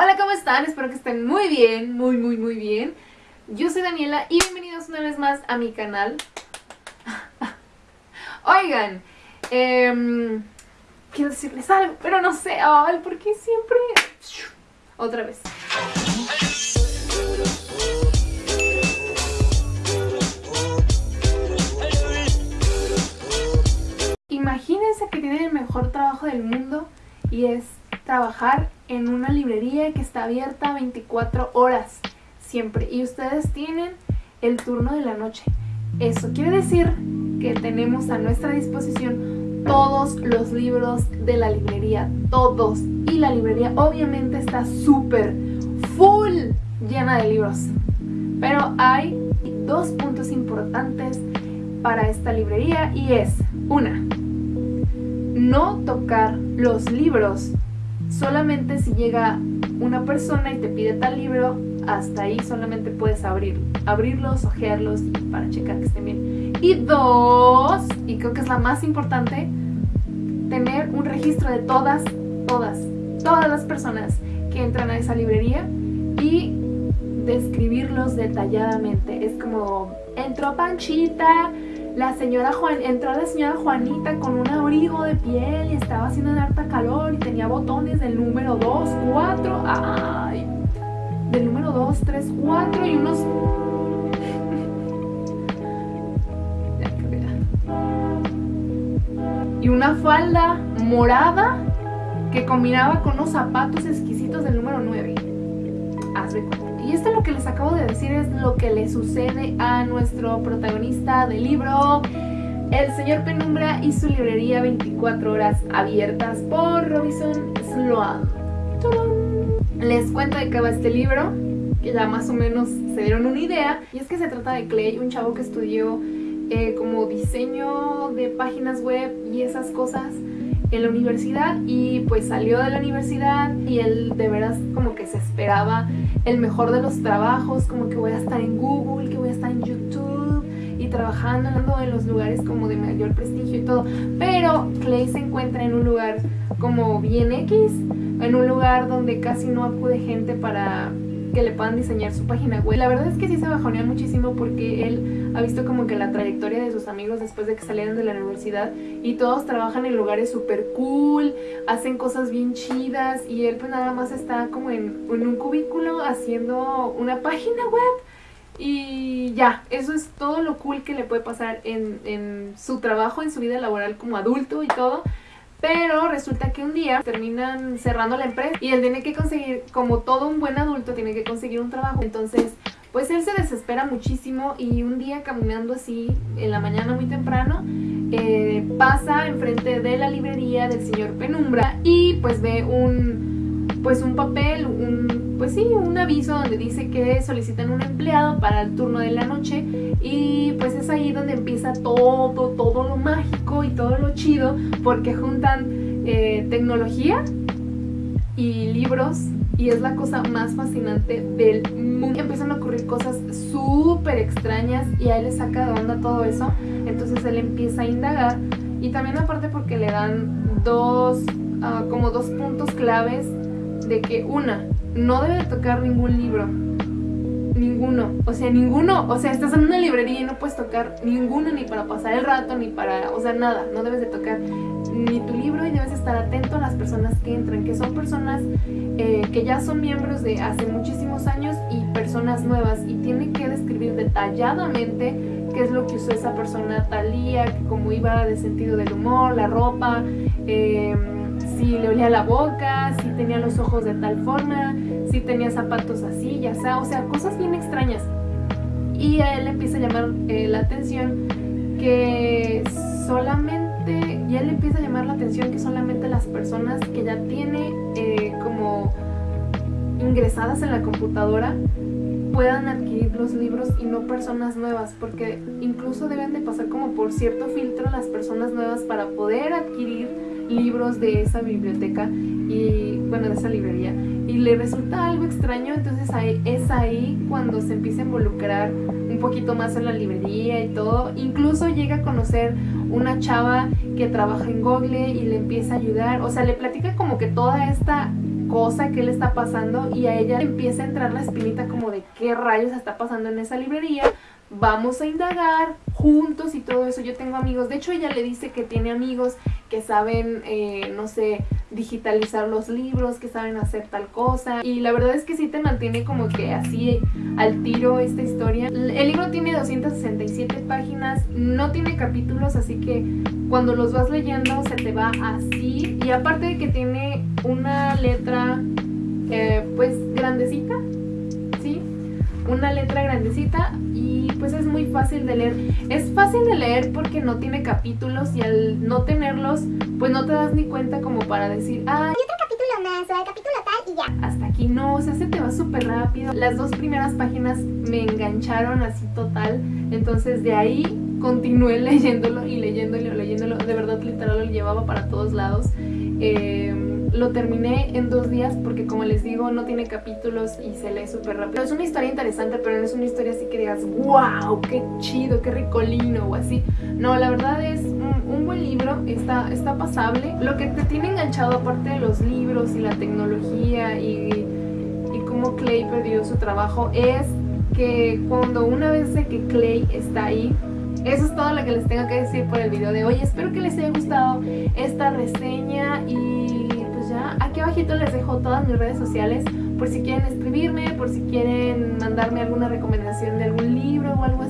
Hola, ¿cómo están? Espero que estén muy bien, muy, muy, muy bien. Yo soy Daniela y bienvenidos una vez más a mi canal. Oigan, eh, quiero decirles algo, pero no sé, ¿por qué siempre...? Otra vez. Imagínense que tienen el mejor trabajo del mundo y es trabajar en una librería que está abierta 24 horas siempre y ustedes tienen el turno de la noche. Eso quiere decir que tenemos a nuestra disposición todos los libros de la librería, todos. Y la librería obviamente está súper, full llena de libros. Pero hay dos puntos importantes para esta librería y es, una, no tocar los libros solamente si llega una persona y te pide tal libro, hasta ahí solamente puedes abrir, abrirlos, ojearlos para checar que estén bien. Y dos, y creo que es la más importante, tener un registro de todas, todas, todas las personas que entran a esa librería y describirlos detalladamente. Es como, entró Panchita, la señora Juan, entró la señora Juanita con un abrigo de piel y estaba haciendo un harta calor y tenía botones del número 2, 4, ay, del número 2, 3, 4 y unos... y una falda morada que combinaba con unos zapatos exquisitos del número 9. Y esto lo que les acabo de decir es lo que le sucede a nuestro protagonista del libro, El señor Penumbra y su librería 24 horas abiertas por Robinson Sloan. Les cuento de qué va este libro, que ya más o menos se dieron una idea. Y es que se trata de Clay, un chavo que estudió eh, como diseño de páginas web y esas cosas en la universidad y pues salió de la universidad y él de veras como que se esperaba el mejor de los trabajos, como que voy a estar en Google, que voy a estar en YouTube y trabajando en los lugares como de mayor prestigio y todo. Pero Clay se encuentra en un lugar como bien X, en un lugar donde casi no acude gente para que le puedan diseñar su página web. La verdad es que sí se bajonea muchísimo porque él ha visto como que la trayectoria de sus amigos después de que salieron de la universidad y todos trabajan en lugares súper cool, hacen cosas bien chidas y él pues nada más está como en, un cubículo haciendo una página web y ya, eso es todo lo cool que le puede pasar en, en su trabajo, en su vida laboral como adulto y todo. Pero resulta que un día terminan cerrando la empresa y él tiene que conseguir, como todo un buen adulto, tiene que conseguir un trabajo. Entonces, pues él se desespera muchísimo y un día caminando así en la mañana muy temprano, eh, pasa enfrente de la librería del señor Penumbra y pues ve un, pues un papel, un pues sí, un aviso donde dice que solicitan un empleado para el turno de la noche y pues es ahí donde empieza todo, todo lo mágico y todo lo chido porque juntan eh, tecnología y libros y es la cosa más fascinante del mundo. Empiezan a ocurrir cosas súper extrañas y a él le saca de onda todo eso, entonces él empieza a indagar y también aparte porque le dan dos, ah, como dos puntos claves de que una, no debe tocar ningún libro. Ninguno. O sea, ninguno. O sea, estás en una librería y no puedes tocar ninguno ni para pasar el rato, ni para... O sea, nada. No debes de tocar ni tu libro y debes estar atento a las personas que entran, que son personas eh, que ya son miembros de hace muchísimos años y personas nuevas. Y tiene que describir detalladamente qué es lo que usó esa persona tal día, cómo iba de sentido del humor, la ropa... Eh, si le olía la boca, si tenía los ojos de tal forma, si tenía zapatos así, ya sea, o sea, cosas bien extrañas. Y a él empieza a llamar eh, la atención que solamente, y a él le empieza a llamar la atención que solamente las personas que ya tiene eh, como ingresadas en la computadora puedan adquirir los libros y no personas nuevas, porque incluso deben de pasar como por cierto filtro las personas nuevas para poder adquirir libros de esa biblioteca y bueno, de esa librería. Y le resulta algo extraño, entonces ahí, es ahí cuando se empieza a involucrar un poquito más en la librería y todo, incluso llega a conocer una chava que trabaja en Google y le empieza a ayudar, o sea, le platica como que toda esta cosa que le está pasando y a ella empieza a entrar la espinita como de qué rayos está pasando en esa librería vamos a indagar juntos y todo eso. Yo tengo amigos, de hecho ella le dice que tiene amigos que saben, eh, no sé, digitalizar los libros, que saben hacer tal cosa. Y la verdad es que sí te mantiene como que así al tiro esta historia. El libro tiene 267 páginas, no tiene capítulos, así que cuando los vas leyendo se te va así. Y aparte de que tiene una letra eh, pues grandecita, ¿sí? Una letra grandecita pues es muy fácil de leer. Es fácil de leer porque no tiene capítulos y al no tenerlos, pues no te das ni cuenta como para decir, ah, y otro capítulo más, o el capítulo tal y ya. Hasta aquí no, o sea, se te va súper rápido. Las dos primeras páginas me engancharon así total, entonces de ahí continué leyéndolo y leyéndolo y leyéndolo. De verdad, literal, lo llevaba para todos lados. Eh, lo terminé en dos días porque como les digo no tiene capítulos y se lee súper rápido. Es una historia interesante pero no es una historia así que digas wow, qué chido, qué ricolino o así. No, la verdad libro, está, está pasable. Lo que te tiene enganchado aparte de los libros y la tecnología y, y cómo Clay perdió su trabajo es que cuando una vez de que Clay está ahí eso es todo lo que les tengo que decir por el video de hoy. Espero que les haya gustado esta reseña y aquí abajito les dejo todas mis redes sociales por si quieren escribirme, por si quieren mandarme alguna recomendación de algún libro o algo así.